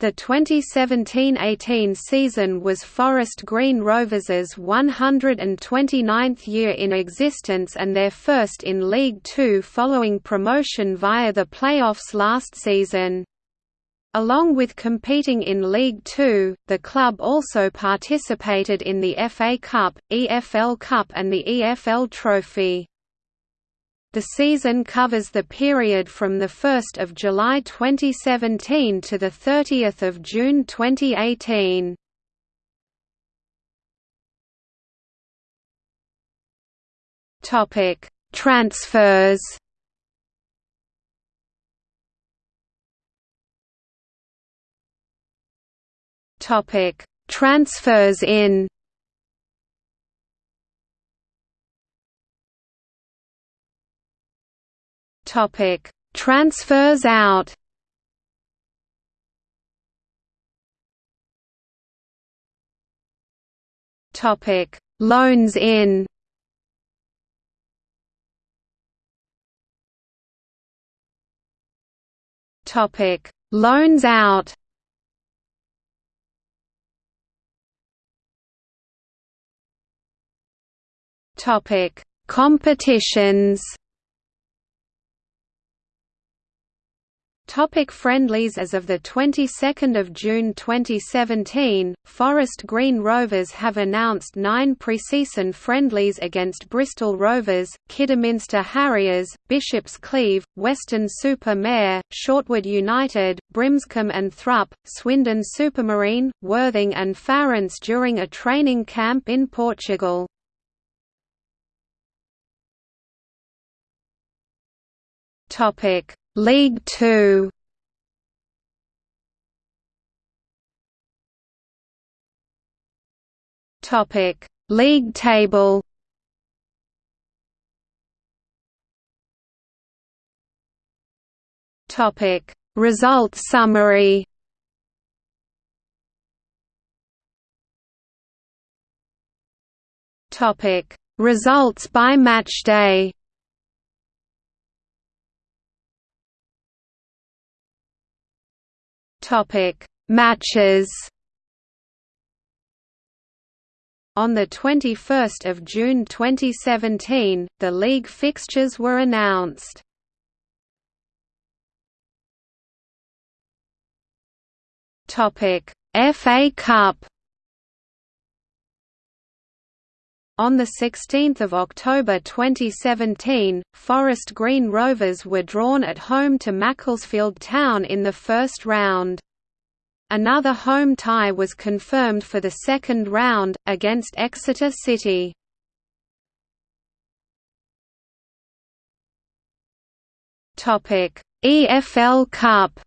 The 2017–18 season was Forest Green Rovers' 129th year in existence and their first in League Two following promotion via the playoffs last season. Along with competing in League Two, the club also participated in the FA Cup, EFL Cup and the EFL Trophy. The season covers the period from 1 July 2017 to 30 June 2018. Transfers Topic: Transfers in. Topic: Transfers out. Topic: Loans in. Topic: Loans out. Topic: Competitions. Topic friendlies As of the 22nd of June 2017, Forest Green Rovers have announced nine pre-season friendlies against Bristol Rovers, Kidderminster Harriers, Bishops Cleeve, Weston-super-Mare, Shortwood United, Brimscombe and Thrupp, Swindon Supermarine, Worthing and Farense during a training camp in Portugal. Topic: League 2. Topic: League table. Topic: Results summary. Topic: Results by matchday. Topic: Matches. On 21 June 2017, the league fixtures were announced. FA Cup On 16 October 2017, Forest Green Rovers were drawn at home to Macclesfield Town in the first round. Another home tie was confirmed for the second round, against Exeter City. EFL Cup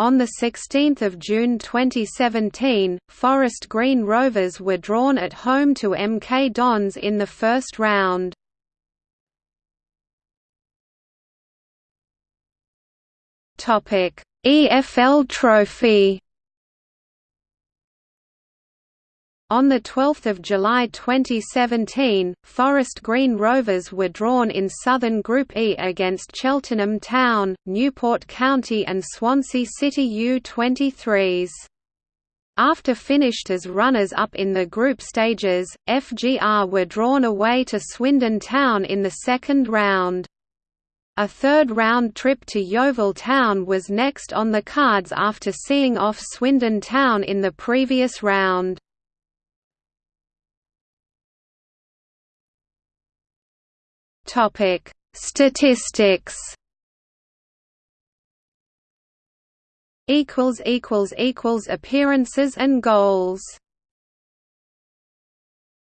On 16 June 2017, Forest Green Rovers were drawn at home to MK Dons in the first round. EFL Trophy On 12 July 2017, Forest Green Rovers were drawn in Southern Group E against Cheltenham Town, Newport County and Swansea City U23s. After finished as runners-up in the group stages, FGR were drawn away to Swindon Town in the second round. A third-round trip to Yeovil Town was next on the cards after seeing off Swindon Town in the previous round. Topic: Statistics. Equals equals equals appearances and goals.